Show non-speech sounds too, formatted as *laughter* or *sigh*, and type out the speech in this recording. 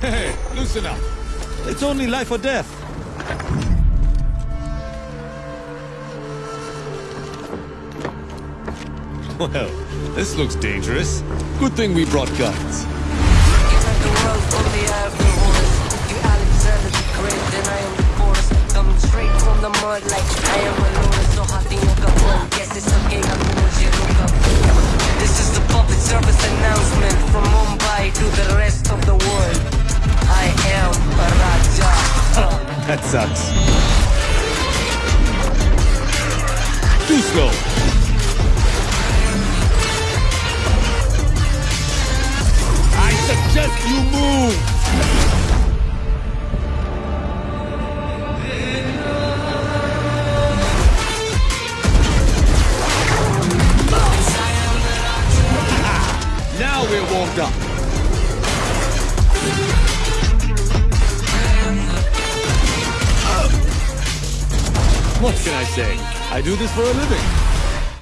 Hey, loosen up. It's only life or death. Well, this looks dangerous. Good thing we brought guns. the That sucks. Too slow. I suggest you move! *laughs* Now we're warmed up. What can I say? I do this for a living.